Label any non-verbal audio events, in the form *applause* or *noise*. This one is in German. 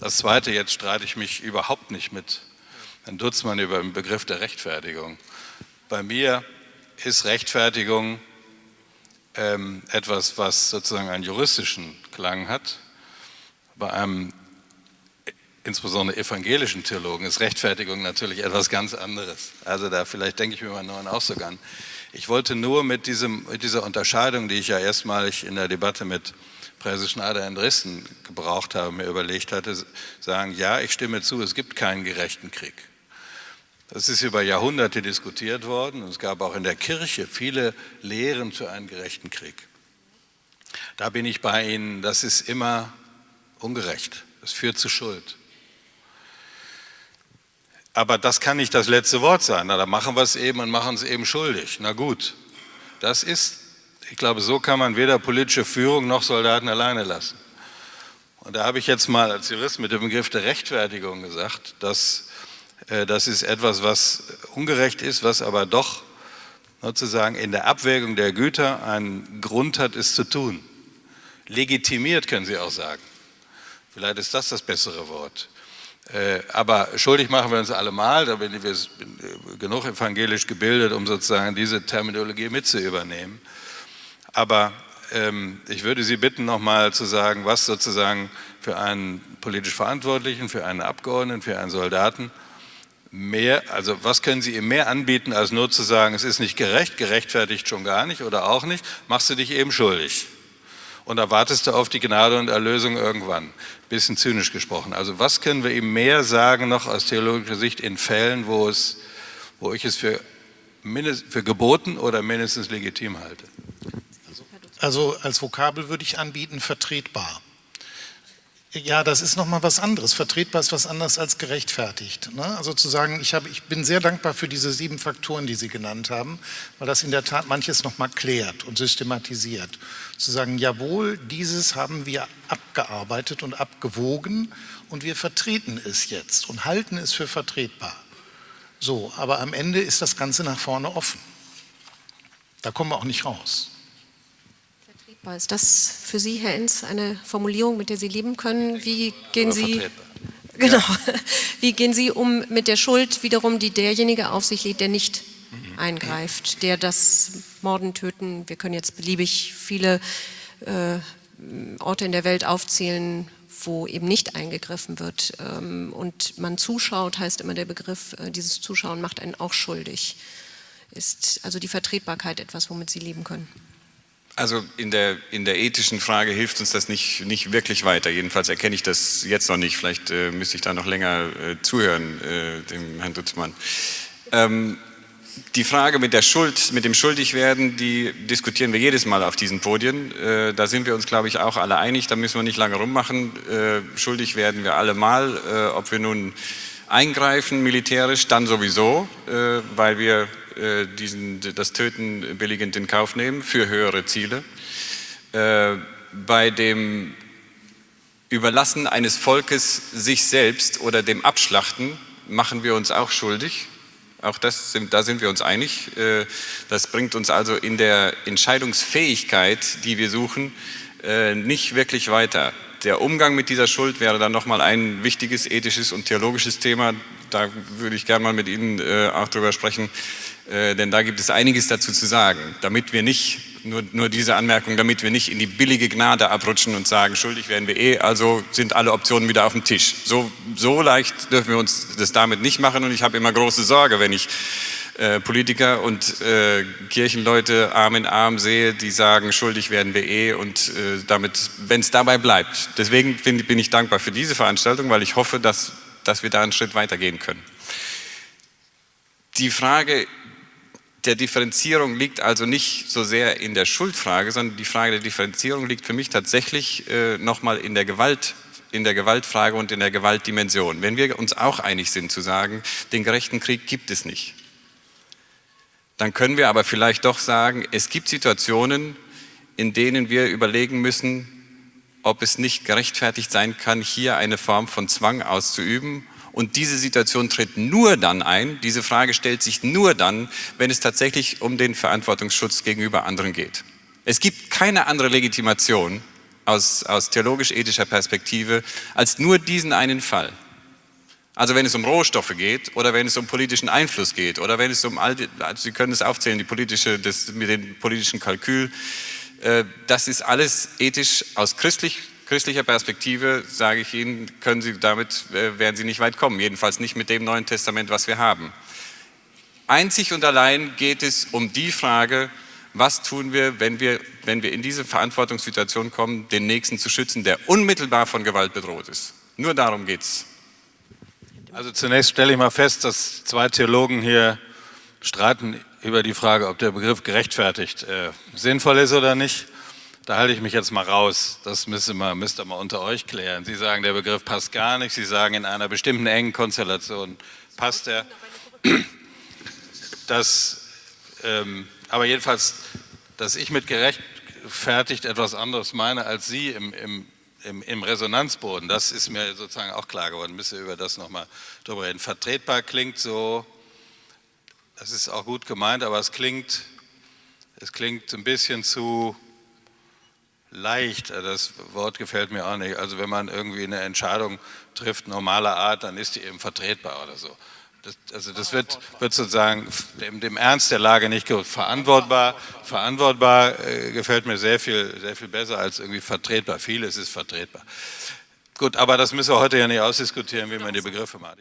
Das Zweite, jetzt streite ich mich überhaupt nicht mit Herrn Dutzmann über den Begriff der Rechtfertigung. Bei mir ist Rechtfertigung ähm, etwas, was sozusagen einen juristischen Klang hat. Bei einem insbesondere evangelischen Theologen ist Rechtfertigung natürlich etwas ganz anderes. Also da vielleicht denke ich mir mal neuen Ausdruck an. Ich wollte nur mit, diesem, mit dieser Unterscheidung, die ich ja erstmalig in der Debatte mit Präse Schneider in Dresden gebraucht habe, mir überlegt hatte, sagen, ja, ich stimme zu, es gibt keinen gerechten Krieg. Das ist über Jahrhunderte diskutiert worden und es gab auch in der Kirche viele Lehren zu einem gerechten Krieg. Da bin ich bei Ihnen, das ist immer ungerecht, das führt zu Schuld. Aber das kann nicht das letzte Wort sein. Na, da machen wir es eben und machen es eben schuldig. Na gut, das ist, ich glaube, so kann man weder politische Führung noch Soldaten alleine lassen. Und da habe ich jetzt mal als Jurist mit dem Begriff der Rechtfertigung gesagt, dass äh, das ist etwas, was ungerecht ist, was aber doch sozusagen in der Abwägung der Güter einen Grund hat, es zu tun. Legitimiert können Sie auch sagen. Vielleicht ist das das bessere Wort. Äh, aber schuldig machen wir uns alle mal, da bin ich äh, genug evangelisch gebildet, um sozusagen diese Terminologie mit zu übernehmen. Aber ähm, ich würde Sie bitten, nochmal zu sagen, was sozusagen für einen politisch Verantwortlichen, für einen Abgeordneten, für einen Soldaten mehr, also was können Sie ihm mehr anbieten, als nur zu sagen, es ist nicht gerecht, gerechtfertigt schon gar nicht oder auch nicht, machst du dich eben schuldig. Und da wartest du auf die Gnade und Erlösung irgendwann. Bisschen zynisch gesprochen. Also was können wir ihm mehr sagen noch aus theologischer Sicht in Fällen, wo, es, wo ich es für, für geboten oder mindestens legitim halte? Also als Vokabel würde ich anbieten, vertretbar. Ja, das ist nochmal was anderes. Vertretbar ist was anderes als gerechtfertigt. Ne? Also zu sagen, ich, habe, ich bin sehr dankbar für diese sieben Faktoren, die Sie genannt haben, weil das in der Tat manches nochmal klärt und systematisiert. Zu sagen, jawohl, dieses haben wir abgearbeitet und abgewogen und wir vertreten es jetzt und halten es für vertretbar. So, aber am Ende ist das Ganze nach vorne offen. Da kommen wir auch nicht raus. Ist das für Sie, Herr Enz, eine Formulierung, mit der Sie leben können? Wie gehen Sie, *laughs* genau, ja. wie gehen Sie um mit der Schuld wiederum, die derjenige auf sich lädt, der nicht mhm. eingreift, der das Morden, Töten, wir können jetzt beliebig viele äh, Orte in der Welt aufzählen, wo eben nicht eingegriffen wird ähm, und man zuschaut, heißt immer der Begriff, äh, dieses Zuschauen macht einen auch schuldig. Ist also die Vertretbarkeit etwas, womit Sie leben können? Also in der, in der ethischen Frage hilft uns das nicht, nicht wirklich weiter. Jedenfalls erkenne ich das jetzt noch nicht. Vielleicht äh, müsste ich da noch länger äh, zuhören, äh, dem Herrn Dutzmann. Ähm, die Frage mit der Schuld, mit dem Schuldigwerden, die diskutieren wir jedes Mal auf diesen Podien. Äh, da sind wir uns, glaube ich, auch alle einig. Da müssen wir nicht lange rummachen. Äh, schuldig werden wir alle mal, äh, ob wir nun eingreifen militärisch, dann sowieso, weil wir diesen, das Töten billigend in Kauf nehmen für höhere Ziele. Äh, bei dem Überlassen eines Volkes sich selbst oder dem Abschlachten machen wir uns auch schuldig. Auch das, da sind wir uns einig. Äh, das bringt uns also in der Entscheidungsfähigkeit, die wir suchen, nicht wirklich weiter. Der Umgang mit dieser Schuld wäre dann nochmal ein wichtiges ethisches und theologisches Thema. Da würde ich gerne mal mit Ihnen auch drüber sprechen. Äh, denn da gibt es einiges dazu zu sagen, damit wir nicht, nur, nur diese Anmerkung, damit wir nicht in die billige Gnade abrutschen und sagen, schuldig werden wir eh, also sind alle Optionen wieder auf dem Tisch. So, so leicht dürfen wir uns das damit nicht machen und ich habe immer große Sorge, wenn ich äh, Politiker und äh, Kirchenleute Arm in Arm sehe, die sagen, schuldig werden wir eh und äh, damit, wenn es dabei bleibt. Deswegen bin, bin ich dankbar für diese Veranstaltung, weil ich hoffe, dass, dass wir da einen Schritt weitergehen können. Die Frage der Differenzierung liegt also nicht so sehr in der Schuldfrage, sondern die Frage der Differenzierung liegt für mich tatsächlich äh, nochmal in der Gewalt in der Gewaltfrage und in der Gewaltdimension. Wenn wir uns auch einig sind zu sagen, den gerechten Krieg gibt es nicht, dann können wir aber vielleicht doch sagen, es gibt Situationen, in denen wir überlegen müssen, ob es nicht gerechtfertigt sein kann, hier eine Form von Zwang auszuüben und diese Situation tritt nur dann ein, diese Frage stellt sich nur dann, wenn es tatsächlich um den Verantwortungsschutz gegenüber anderen geht. Es gibt keine andere Legitimation aus, aus theologisch-ethischer Perspektive als nur diesen einen Fall. Also wenn es um Rohstoffe geht oder wenn es um politischen Einfluss geht oder wenn es um all die, also Sie können es aufzählen, die politische, das, mit dem politischen Kalkül, äh, das ist alles ethisch aus christlich, christlicher Perspektive, sage ich Ihnen, können Sie damit, äh, werden Sie nicht weit kommen, jedenfalls nicht mit dem Neuen Testament, was wir haben. Einzig und allein geht es um die Frage, was tun wir, wenn wir, wenn wir in diese Verantwortungssituation kommen, den Nächsten zu schützen, der unmittelbar von Gewalt bedroht ist. Nur darum geht es. Also zunächst stelle ich mal fest, dass zwei Theologen hier streiten über die Frage, ob der Begriff gerechtfertigt äh, sinnvoll ist oder nicht. Da halte ich mich jetzt mal raus. Das müsst ihr, mal, müsst ihr mal unter euch klären. Sie sagen, der Begriff passt gar nicht. Sie sagen, in einer bestimmten engen Konstellation passt er. Das, ähm, aber jedenfalls, dass ich mit gerechtfertigt etwas anderes meine als Sie im, im im, im, Resonanzboden, das ist mir sozusagen auch klar geworden, müssen wir über das nochmal drüber reden. Vertretbar klingt so, das ist auch gut gemeint, aber es klingt, es klingt ein bisschen zu leicht, das Wort gefällt mir auch nicht. Also wenn man irgendwie eine Entscheidung trifft, normaler Art, dann ist die eben vertretbar oder so. Das, also das wird, wird sozusagen dem, dem, Ernst der Lage nicht verantwortbar. Verantwortbar äh, gefällt mir sehr viel, sehr viel besser als irgendwie vertretbar. Vieles ist vertretbar. Gut, aber das müssen wir heute ja nicht ausdiskutieren, wie man die Begriffe macht.